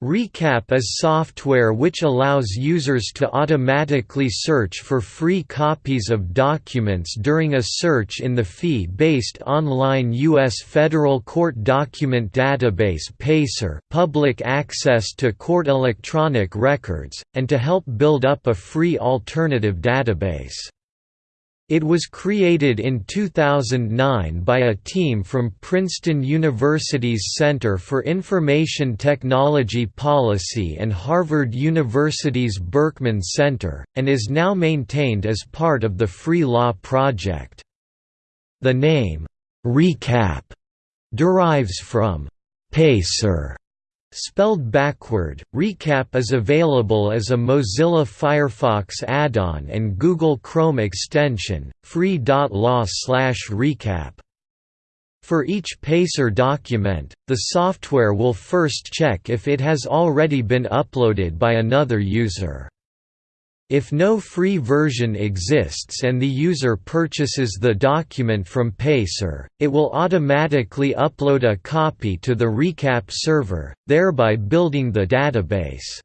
Recap is software which allows users to automatically search for free copies of documents during a search in the fee-based online U.S. Federal Court Document Database PACER public access to court electronic records, and to help build up a free alternative database. It was created in 2009 by a team from Princeton University's Center for Information Technology Policy and Harvard University's Berkman Center, and is now maintained as part of the Free Law Project. The name, RECAP, derives from PACER Spelled backward, Recap is available as a Mozilla Firefox add-on and Google Chrome extension, free.law/recap. For each PACER document, the software will first check if it has already been uploaded by another user. If no free version exists and the user purchases the document from Pacer, it will automatically upload a copy to the recap server, thereby building the database.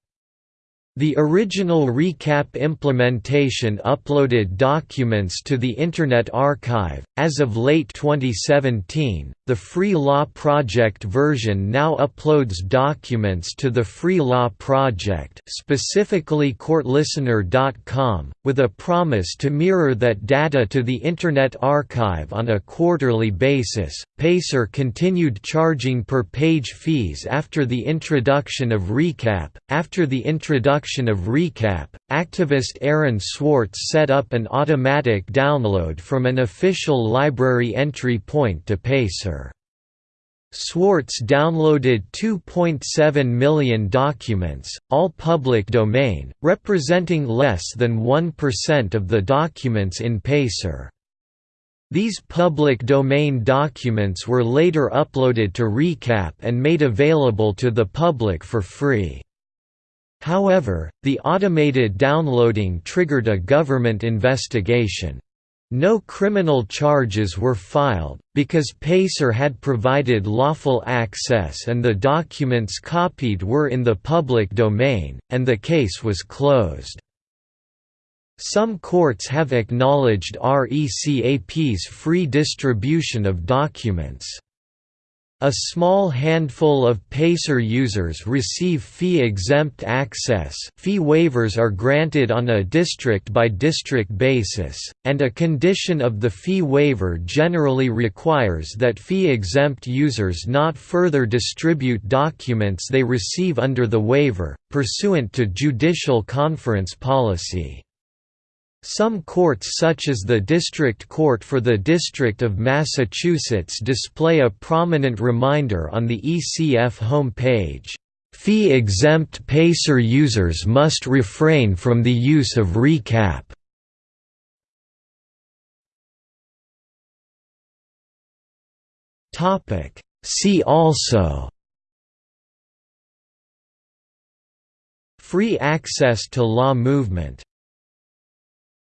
The original recap implementation uploaded documents to the Internet Archive. As of late 2017, the Free Law Project version now uploads documents to the Free Law Project, specifically courtlistener.com, with a promise to mirror that data to the Internet Archive on a quarterly basis. Pacer continued charging per page fees after the introduction of Recap. After the introduction of Recap, activist Aaron Swartz set up an automatic download from an official library entry point to Pacer. Swartz downloaded 2.7 million documents, all public domain, representing less than 1% of the documents in Pacer. These public domain documents were later uploaded to Recap and made available to the public for free. However, the automated downloading triggered a government investigation. No criminal charges were filed, because Pacer had provided lawful access and the documents copied were in the public domain, and the case was closed. Some courts have acknowledged RECAP's free distribution of documents. A small handful of PACER users receive fee-exempt access fee waivers are granted on a district-by-district basis, and a condition of the fee waiver generally requires that fee-exempt users not further distribute documents they receive under the waiver, pursuant to judicial conference policy. Some courts such as the District Court for the District of Massachusetts display a prominent reminder on the ECF home page. Fee-exempt PACER users must refrain from the use of recap. See also Free access to law movement